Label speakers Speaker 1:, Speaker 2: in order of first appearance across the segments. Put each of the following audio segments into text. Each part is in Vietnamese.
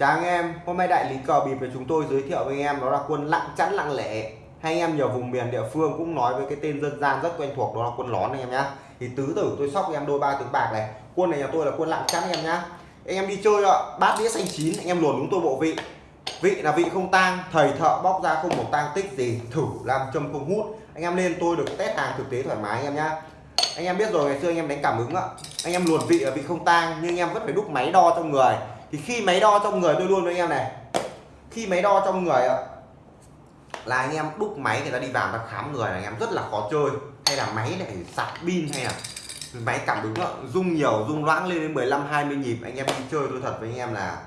Speaker 1: Chào anh em, hôm nay đại lý cờ bịp của chúng tôi giới thiệu với anh em đó là quân lặng chắn lặng lẻ. Hay anh em nhiều vùng miền địa phương cũng nói với cái tên dân gian rất quen thuộc đó là quân lón anh em nhá. Thì tứ tử tôi sóc em đôi ba tướng bạc này. Quân này nhà tôi là quân lặng chắn anh em nhá. Anh em đi chơi ạ bát đĩa xanh chín anh em luồn đúng tôi bộ vị. Vị là vị không tang thầy thợ bóc ra không một tang tích gì thử làm châm không hút. Anh em lên tôi được test hàng thực tế thoải mái anh em nhá. Anh em biết rồi ngày xưa anh em đánh cảm ứng ạ. Anh em luồn vị ở vị không tang nhưng anh em vẫn phải đúc máy đo trong người thì khi máy đo trong người tôi luôn với anh em này khi máy đo trong người là anh em đúc máy người ta đi vào ta khám người là anh em rất là khó chơi hay là máy này sạc pin hay là máy cảm ứng đó, rung nhiều rung loãng lên đến 15 20 nhịp anh em đi chơi tôi thật với anh em là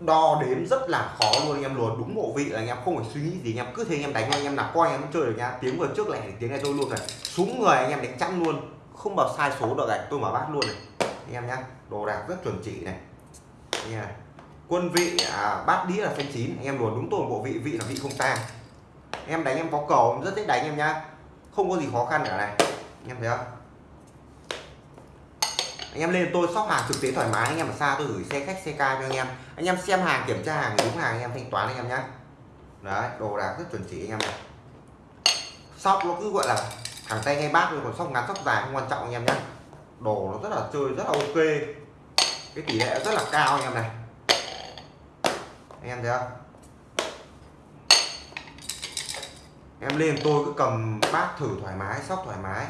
Speaker 1: đo đếm rất là khó luôn anh em luôn đúng bộ vị là anh em không phải suy nghĩ gì anh em cứ thế anh em đánh anh em nạp coi anh em chơi được nha tiếng vừa trước lại tiếng này tôi luôn này súng người anh em đánh chắn luôn không bao sai số được này tôi mở bát luôn này anh em nhé, đồ đạc rất chuẩn chỉ này. Nha quân vị à, bát đĩa là xanh chín. Anh em luồn đúng toàn bộ vị vị là vị không tang. Em đánh em có cầu rất dễ đánh em nhá. Không có gì khó khăn cả này. Anh em thấy không? Anh em lên tôi shop hàng thực tế thoải mái anh em ở xa tôi gửi xe khách xe ca cho anh em. Anh em xem hàng kiểm tra hàng đúng hàng anh em thanh toán anh em nhá. Đấy đồ đạc rất chuẩn chỉ anh em này. Shop nó cứ gọi là thẳng tay ngay bát thôi còn shop ngắn shop dài không quan trọng anh em nhá đồ nó rất là chơi, rất là ok. Cái tỷ lệ rất là cao anh em này. Anh em thấy không? Em lên tôi cứ cầm bát thử thoải mái, sóc thoải mái.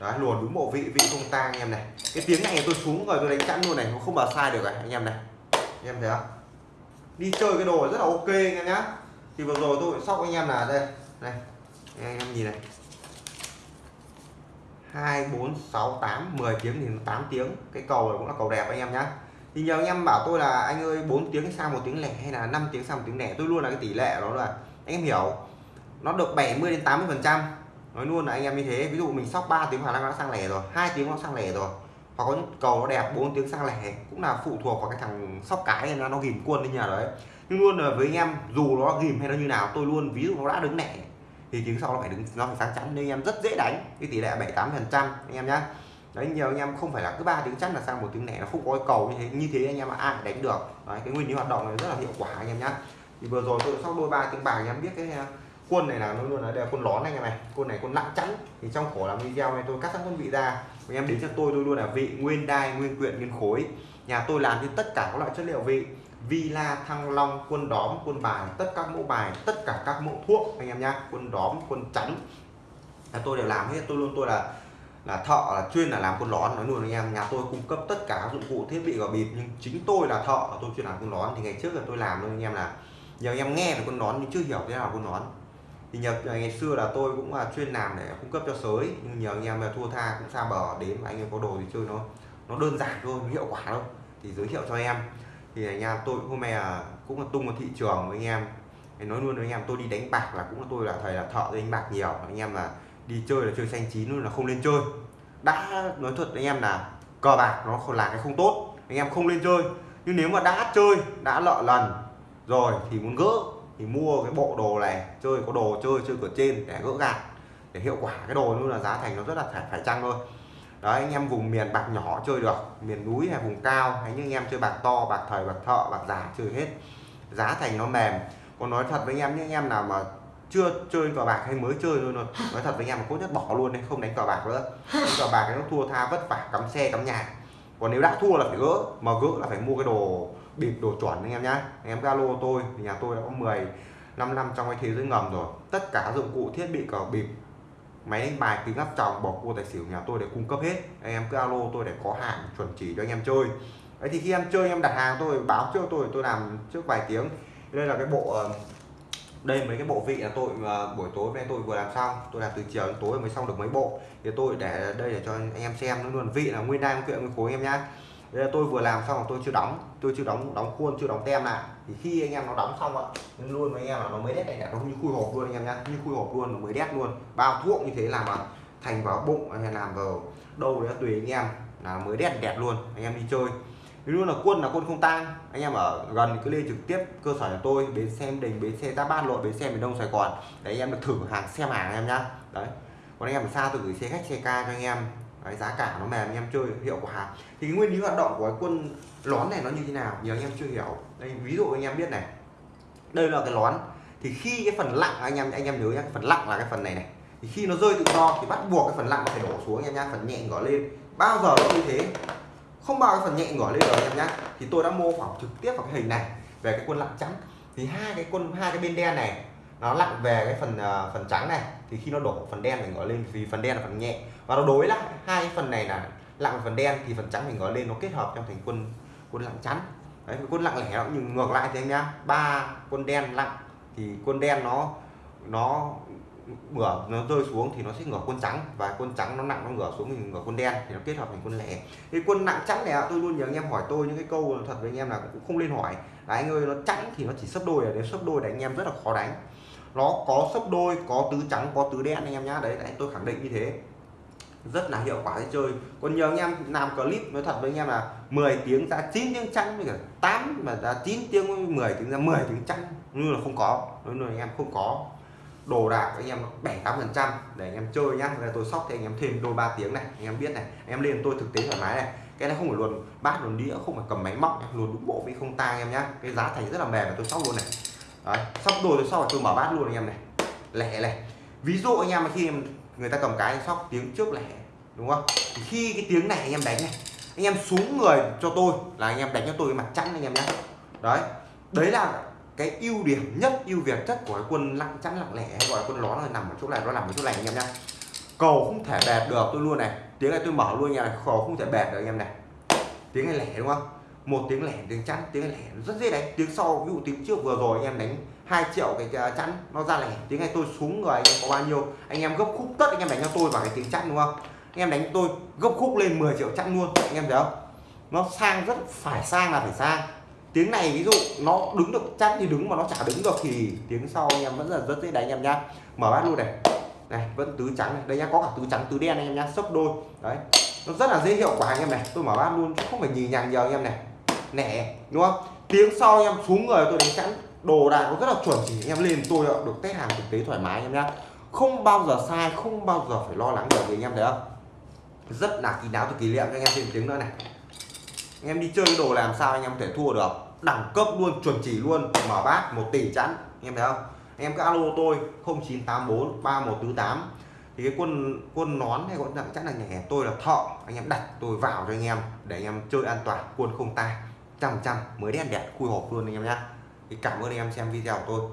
Speaker 1: Đấy luồn đúng bộ vị vị không tang anh em này. Cái tiếng này tôi xuống rồi, tôi đánh chẵn luôn này, nó không bao sai được này, anh em này. Anh em thấy không? Đi chơi cái đồ rất là ok anh em nhá. Thì vừa rồi tôi sóc anh em là đây này anh em nhìn này. 2 4 6 8 10 tiếng thì 8 tiếng. Cái cầu này cũng là cầu đẹp anh em nhá. Thì nhiều anh em bảo tôi là anh ơi 4 tiếng sang một tiếng lẻ hay là 5 tiếng sang một tiếng lẻ? Tôi luôn là cái tỷ lệ đó là anh em hiểu, nó được 70 đến 80 phần trăm. Nói luôn là anh em như thế. Ví dụ mình sóc 3 tiếng khả năng nó sang lẻ rồi, hai tiếng nó sang lẻ rồi. Hoặc có những cầu nó đẹp 4 tiếng sang lẻ, cũng là phụ thuộc vào cái thằng sóc cái nó nó ghim quân đi nhà đấy. Nhưng luôn là với anh em, dù nó ghim hay nó như nào, tôi luôn, ví dụ nó đã đứng lẻ thì tiếng sau nó phải đứng nó phải sáng chắn. Nên anh em rất dễ đánh. Cái tỷ lệ 78 phần trăm anh em nhá. Đấy nhiều anh em không phải là cứ ba tiếng chắc là sang một tiếng lẻ nó không có cầu như thế. Như thế anh em ai đánh được. Đấy, cái nguyên lý hoạt động này rất là hiệu quả anh em nhá. Thì vừa rồi tôi sóc đôi ba tiếng bạc anh em biết cái à, quân này là nó luôn là đều quân lón anh em này quân này quân nặng chắn. Thì trong khổ làm video này tôi cắt sẵn con vị ra. Anh em đến cho tôi tôi luôn là vị nguyên đai nguyên quyện nguyên khối. Nhà tôi làm thì tất cả các loại chất liệu vị villa thăng long, quân đóm, quân bài, tất các mẫu bài, tất cả các mẫu thuốc, anh em nhá, quân đóm, quân chắn. Là tôi đều làm hết, tôi luôn, tôi là là thợ, là chuyên là làm quân lón, nói luôn anh em, nhà tôi cung cấp tất cả dụng cụ, thiết bị và bịp, nhưng chính tôi là thợ tôi chuyên làm quân lón. Thì ngày trước là tôi làm luôn anh em là nhiều anh em nghe về quân đón nhưng chưa hiểu thế nào quân đón thì nhờ ngày xưa là tôi cũng là chuyên làm để cung cấp cho sới, nhưng nhiều anh em là thua tha cũng xa bờ, đến mà anh em có đồ thì chơi nó nó đơn giản thôi, hiệu quả thôi. Thì giới thiệu cho em thì anh em, tôi hôm nay là cũng là tung vào thị trường với anh em. Nói luôn với anh em, tôi đi đánh bạc là cũng là tôi là thầy là thợ đánh bạc nhiều. Anh em là đi chơi là chơi xanh chín luôn là không lên chơi. Đã nói thật anh em là cờ bạc nó là cái không tốt. Anh em không lên chơi. Nhưng nếu mà đã chơi, đã lợ lần, rồi thì muốn gỡ, thì mua cái bộ đồ này, chơi có đồ chơi chơi cửa trên để gỡ gạt để hiệu quả cái đồ luôn là giá thành nó rất là phải phải chăng thôi đấy, anh em vùng miền bạc nhỏ chơi được, miền núi hay vùng cao, hay những anh em chơi bạc to, bạc thời, bạc thợ, bạc giả chơi hết. Giá thành nó mềm. Còn nói thật với anh em, những anh em nào mà chưa chơi cờ bạc hay mới chơi thôi nói thật với anh em là tốt nhất bỏ luôn đấy không đánh cờ bạc nữa. Đánh cờ bạc nó thua tha vất vả, cắm xe, cắm nhà. Còn nếu đã thua là phải gỡ, mà gỡ là phải mua cái đồ bịp, đồ chuẩn anh em nhá. Anh em galo tôi, thì nhà tôi đã có 10 5 năm trong cái thế giới ngầm rồi. Tất cả dụng cụ, thiết bị cờ bịp máy đánh bài kính áp tròng bọc cua tài xỉu nhà tôi để cung cấp hết. Anh em cứ alo tôi để có hàng chuẩn chỉ cho anh em chơi. Đấy, thì khi em chơi, em đặt hàng tôi, báo trước tôi tôi làm trước vài tiếng. Đây là cái bộ ờ, đây mấy cái bộ vị là tôi ờ, buổi tối nay tôi vừa làm xong. Tôi làm từ chiều đến tối mới xong được mấy bộ. Thì tôi để đây để cho anh em xem nó luôn vị là nguyên đai nguyên kiện, nguyên khối em nhá đây là tôi vừa làm xong là tôi chưa đóng tôi chưa đóng đóng khuôn chưa đóng tem lại. Thì khi anh em nó đóng xong ạ luôn với anh em là nó mới đét này nó như khui hộp luôn anh em nhá. Như khui hộp luôn nó mới đét luôn. Bao thuốc như thế làm mà thành vào bụng hay làm vào đâu đấy tùy anh em là mới đét đẹp luôn anh em đi chơi. Luôn là quân là quân không tang anh em ở gần cứ lên trực tiếp cơ sở nhà tôi bến xe đình bến xe ta ban lộ, bến xe miền đông sài gòn. Để anh em được thử hàng xem hàng anh em nhá. Đấy. Còn anh em ở xa tôi gửi xe khách xe ca cho anh em. Đấy, giá cả nó mềm anh em chơi hiệu quả. Thì cái nguyên lý hoạt động của cái quân lón này nó như thế nào? Nhiều anh em chưa hiểu. Đây ví dụ anh em biết này. Đây là cái lón. Thì khi cái phần lặng anh em anh em nhớ nhá phần lặng là cái phần này này. Thì khi nó rơi tự do thì bắt buộc cái phần lặng nó phải đổ xuống anh em nhá phần nhẹ ngỏ lên. Bao giờ nó như thế? Không bao cái phần nhẹ ngỏ lên rồi anh em nhá. Thì tôi đã mô phỏng trực tiếp vào cái hình này về cái quân lặng trắng thì hai cái quân hai cái bên đen này nó lặng về cái phần uh, phần trắng này. Thì khi nó đổ phần đen mình gói lên vì phần đen là phần nhẹ. Và nó đối lại hai phần này là lặng phần đen thì phần trắng mình gói lên nó kết hợp trong thành quân quân lặng chắn. Đấy quân lặng lẻ nó nhưng ngược lại thì anh nhá ba quân đen lặng thì quân đen nó nó ngửa nó rơi xuống thì nó sẽ ngửa quân trắng. Và quân trắng nó nặng nó ngửa xuống mình ngửa quân đen thì nó kết hợp thành quân lẻ. Cái quân nặng trắng này tôi luôn nhớ anh em hỏi tôi những cái câu thật với anh em là cũng không lên hỏi. Là anh ơi nó trắng thì nó chỉ sấp đôi à, ở đến sấp đôi để anh em rất là khó đánh nó có sấp đôi có tứ trắng có tứ đen anh em nhá. Đấy, đấy tôi khẳng định như thế. Rất là hiệu quả để chơi. Còn nhiều anh em làm clip nói thật với anh em là 10 tiếng ra 9 tiếng trắng với cả 8 mà ra 9 tiếng 10 tiếng ra 10 tiếng trắng như là không có. Nói là anh em không có. Đồ đạc anh em bảy tám phần trăm. Để anh em chơi nhá. Là tôi sóc thì anh em thêm đôi ba tiếng này. Anh em biết này. Anh em lên tôi thực tế thoải mái này. Cái này không phải luôn bát luôn đĩa không phải cầm máy móc luôn đúng bộ với không tang em nhá. Cái giá thành rất là mềm và tôi sóc luôn này. Đấy, sóc đồ tôi sóc tôi mở bát luôn anh em này. Lẻ này ví dụ anh em khi người ta cầm cái sóc tiếng trước lẻ đúng không? Thì khi cái tiếng này anh em đánh này anh em xuống người cho tôi là anh em đánh cho tôi cái mặt chắn anh em nhé đấy đấy là cái ưu điểm nhất ưu việt chất của cái quân lặng chắn lặng lẻ gọi là quân ló là nằm ở chỗ này nó nằm ở chỗ này anh em nhá. Cầu không thể bẹt được tôi luôn này. Tiếng này tôi mở luôn nha cầu không thể bẹt được anh em này. Tiếng này lẻ đúng không? Một tiếng lẻ, tiếng chắn, tiếng lẻ rất dễ đánh. Tiếng sau, ví dụ tiếng trước vừa rồi, anh em đánh 2 triệu cái chắn, nó ra lẻ. Tiếng này tôi xuống người anh em có bao nhiêu? Anh em gấp khúc tất, anh em đánh cho tôi vào cái tiếng chắn, đúng không? Anh em đánh tôi gấp khúc lên 10 triệu chắn luôn, anh em thấy không? Nó sang rất phải sang là phải sang. Tiếng này ví dụ nó đứng được, chắn thì đứng mà nó chả đứng được thì tiếng sau anh em vẫn là rất dễ đánh, anh em nhá. Mở bát luôn này. Này, vẫn tứ trắng này. Đây nhá, có cả tứ trắng tứ đen anh em nhá, sấp đôi. Đấy, nó rất là dễ hiệu quả anh em này. Tôi mở bát luôn chứ không phải nhì nhằng nhiều anh em này nẻ, đúng không? Tiếng sau em, xuống người tôi đánh chắn đồ đạc nó rất là chuẩn chỉ. Em lên tôi được test hàng thực tế thoải mái em nhá. Không bao giờ sai, không bao giờ phải lo lắng được gì anh em thấy không? Rất là kín đáo từ kỷ niệm. Cho anh em thêm tiếng nữa này. Anh em đi chơi cái đồ làm sao anh em có thể thua được? Đẳng cấp luôn, chuẩn chỉ luôn. Mở bát, một tỷ chắn anh em thấy không? Anh em cứ alo tôi 0984 3148 thì cái quân quân nón hay gọi là chắc là nhẹ tôi là thọ anh em đặt, tôi vào cho anh em, để anh em chơi an toàn, quân không tay trăm trăm mới đen đẹp, khui hộp luôn anh em nhá. Cảm ơn anh em xem video của tôi.